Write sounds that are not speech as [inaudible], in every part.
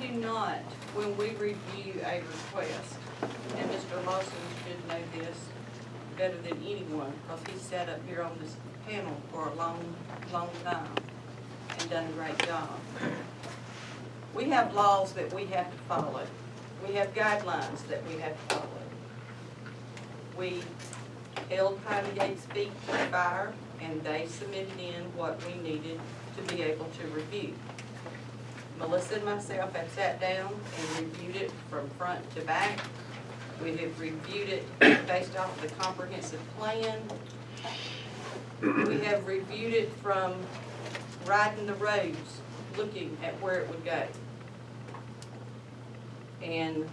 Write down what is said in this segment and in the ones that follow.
do not, when we review a request, and Mr. Lawson should know this better than anyone, because he sat up here on this panel for a long, long time and done a great job. We have laws that we have to follow. We have guidelines that we have to follow. We held Piney Gates Feet to fire, and they submitted in what we needed to be able to review. Melissa and myself have sat down and reviewed it from front to back. We have reviewed it based off of the comprehensive plan. We have reviewed it from riding the roads, looking at where it would go. And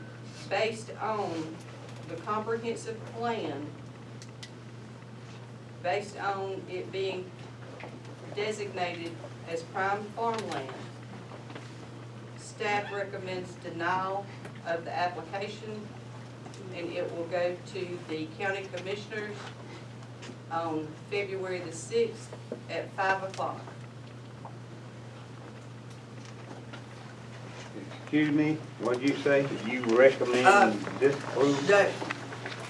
based on the comprehensive plan, based on it being designated as prime farmland, staff recommends denial of the application, and it will go to the county commissioners on February the sixth at five o'clock. Excuse me, what'd you say? You recommend Uh, disapprove? No,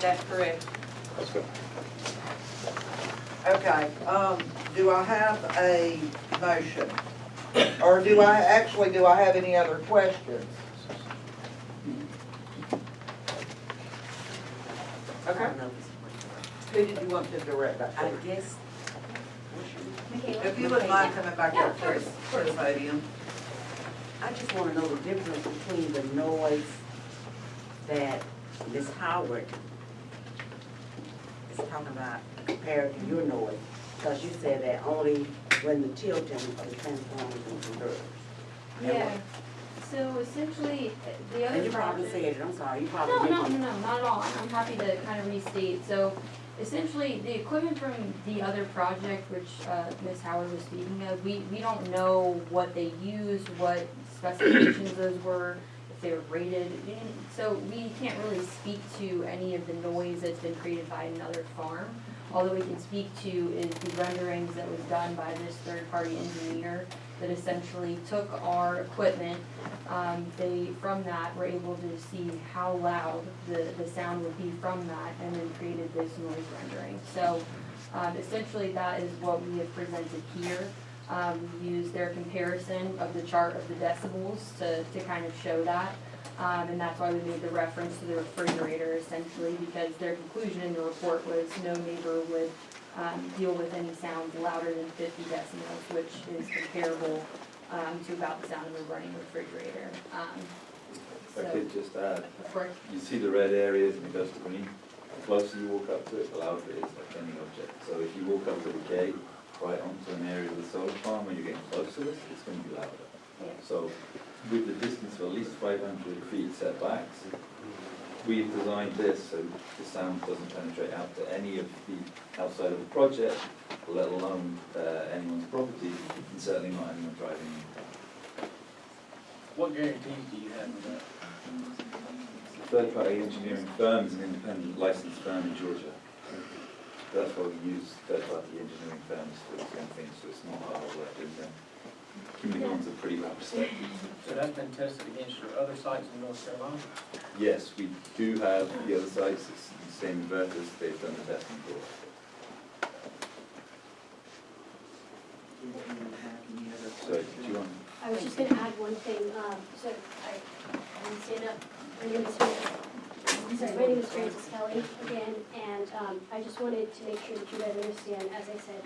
That's correct. Okay. okay, um, do I have a motion? Or do I, actually, do I have any other questions? Okay, who did you want to direct that I to? guess, If you would mind coming back up to, to the podium. I just wanna know the difference between the noise that Ms. Howard is talking about compared to your noise. Cause you said that only when the tilting of the transformers. Yeah, so essentially, the other And you probably project. said it, I'm sorry, you No, probably no, no, didn't. no, not at all, I'm happy to kind of restate, so essentially, the equipment from the other project, which, uh, Ms. Howard was speaking of, we, we don't know what they used, what specifications those were, if they were rated, we didn't- so we can't really speak to any of the noise that's been created by another farm. All that we can speak to is the renderings that was done by this third-party engineer that essentially took our equipment. Um, they, from that, were able to see how loud the, the sound would be from that and then created this noise rendering. So, um, essentially that is what we have presented here. Um, we used their comparison of the chart of the decibels to, to kind of show that. Um, and that's why we made the reference to the refrigerator essentially, because their conclusion in the report was no neighbor would, um, deal with any sounds louder than fifty decibels, which is comparable, um, to about the sound of a running refrigerator. Um, If I so, could just add, of course, you see the red areas and it goes to green. The closer you walk up to it, the louder it is, like any object. So if you walk up to the gate, right onto an area of the solar farm, when you're getting close to this, it's gonna be louder. yeah. So with the distance of at least five hundred feet setbacks, we've designed this so the sound doesn't penetrate out to any of the outside of the project, let alone uh, anyone's property, and certainly not anyone driving in. What guarantees do you have of that? Third-party engineering firm is an independent licensed firm in Georgia. That's why we use third-party engineering firms for these kind of things, so it's not our work doing them. Kimley-Horn's are pretty well respected. So that's been tested against your other sites in North Carolina? Yes, we do have the other sites, it's the same inverters, they've done the testing for. So, do you want, I was just gonna add one thing, um, so I, I didn't stand up, my name is, sorry, my name is Frances Kelly again, and, um, I just wanted to make sure that you guys understand, as I said,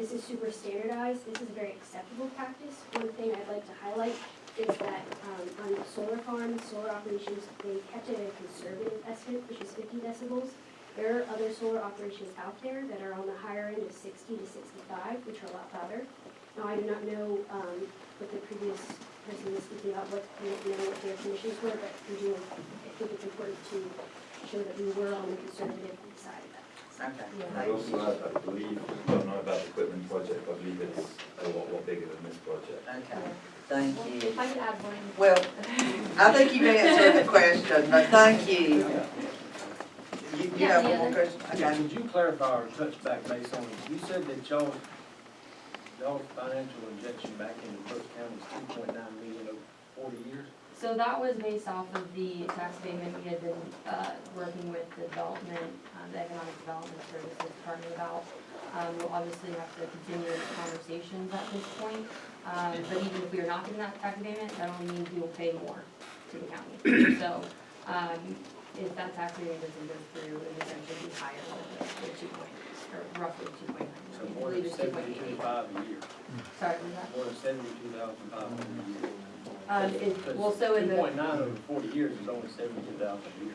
this is super standardized, this is a very acceptable practice. One thing I'd like to highlight is that, um, on solar farms, solar operations, they kept it at a conservative estimate, which is fifty decibels. There are other solar operations out there that are on the higher end of sixty to sixty-five, which are a lot louder. Now, I do not know, um, what the previous person was speaking about, what, know, what their conditions were, but we do, I think it's important to show that we were on the conservative side of that. Okay, I thank also you. I believe, I don't know about the equipment project, but I believe it's a lot, lot bigger than this project. Okay, thank you. If I could add one. Well, I think you've answered the question, but thank you. You, you Yeah, have the one more other- question? Okay. Could you clarify or touch back base on, you said that y'all, y'all financial injection back into Brooks County is two point nine million over forty years? So that was based off of the tax abatement we had been, uh, working with the development, uh, the Economic Development Services Department about. Um, we'll obviously have to continue the conversations at this point, um, but even if we are not getting that tax abatement, that only means we will pay more to the county. So, um, if that tax abatement doesn't go through, it would essentially be higher than the, two point, or roughly two point nine. So more than seventy-two five a year, Sorry, was that? more than seventy-two thousand five hundred a year. Um, it, well, so in the. Two point nine over forty years is only seventy-two thousand a year.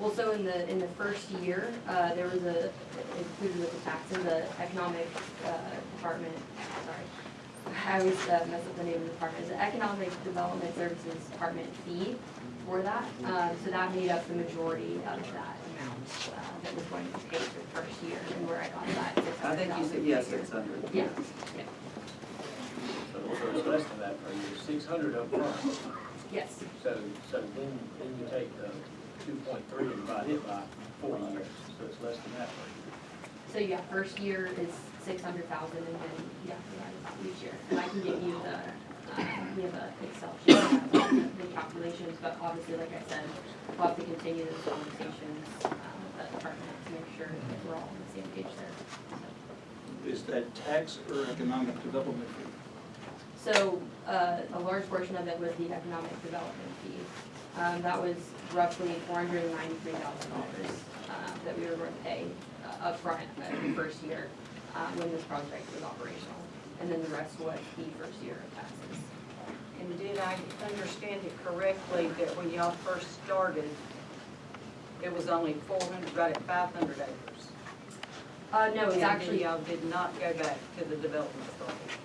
Well, so in the, in the first year, uh, there was a, included with the taxes, the economic, uh, department, sorry. [laughs] I always uh, mess up the name of the department, the Economic Development Services Department fee for that. Um, so that made up the majority of that amount, uh, that was going to pay for the first year, and where I got that I think you said, yes, six hundred. Yeah, So so it's less than that per year, six hundred up front. yes, So, so then, then you take the two point three and divide it by forty years, so it's less than that per year. so yeah, first year is six hundred thousand, and then, yeah, divided by each year. And I can give you the, uh, we have a Excel sheet, that has all the the calculations, but obviously, like I said, we'll have to continue those conversations, uh, with the department to make sure that we're all on the same page there. So- Is that tax or economic development fee? So, uh, a large portion of it was the economic development fee. Um, that was roughly four hundred and ninety-three thousand dollars, uh, that we were going to pay uh, upfront in the first year, uh, when this project was operational. And then the rest was the first year of taxes. And did I understand it correctly that when y'all first started, it was only four hundred, right at five hundred acres? Uh, no, it's And actually, y'all did not go back to the development authority?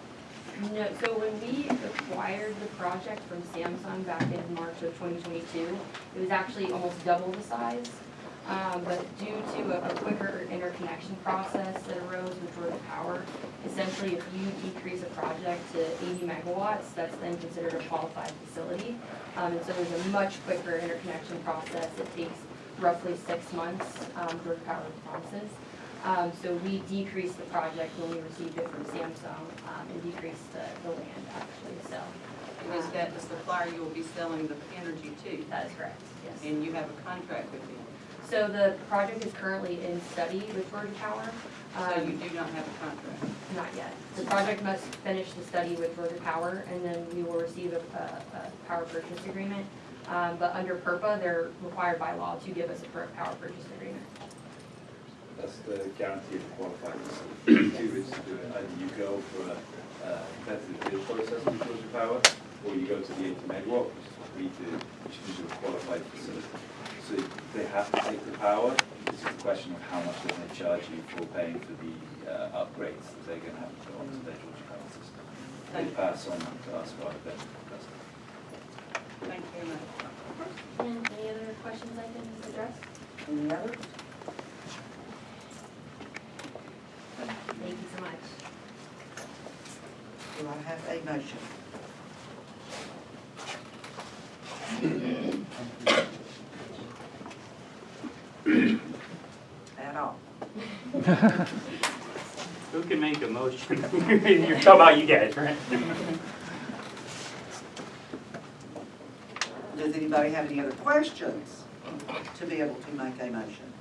No, so when we acquired the project from Samsung back in March of twenty twenty-two, it was actually almost double the size. Um, but due to a a quicker interconnection process that arose with Georgia Power, essentially if you decrease a project to eighty megawatts, that's then considered a qualified facility. Um, and so there's a much quicker interconnection process. It takes roughly six months, um, Georgia Power promises. Um, so we decreased the project when we received it from Samsung, um, and decreased the, the land actually, so. And is that the supplier you will be selling the energy to? That is correct, yes. And you have a contract with them? So the project is currently in study with Georgia Power. So you Um, do not have a contract? Not yet. The project must finish the study with Georgia Power, and then we will receive a, a, a power purchase agreement. Um, but under PURPA, they're required by law to give us a power purchase agreement. That's the guaranteed qualified facility. Two is to do it, either you go for a uh, competitive bid process with Georgia Power, or you go to the eighty megawatt, which is what we do, which is a qualified facility. So they have to take the power, it's just a question of how much they're gonna charge you for paying for the uh, upgrades that they're gonna have to go onto their Georgia Power system. They pass on to us rather than the customer. Thank you very much. And any other questions I can address? Any others? Thank you so much. Do I have a motion? At all? [laughs] Who can make a motion? [laughs] You're talking about you guys, right? Does anybody have any other questions to be able to make a motion?